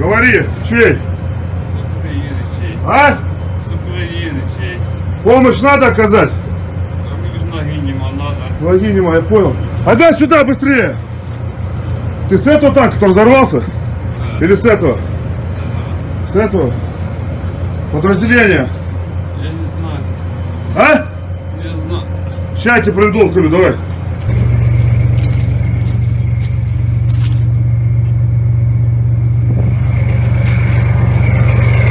Говори, чей? Чей. А? Чей. Помощь надо оказать? А ноги надо. Я понял. А дай сюда быстрее. Ты с этого танка, который взорвался? Или с этого? С этого? Подразделение. Я не знаю. А? Не знаю. Сейчас я тебе проведу, говорю, давай.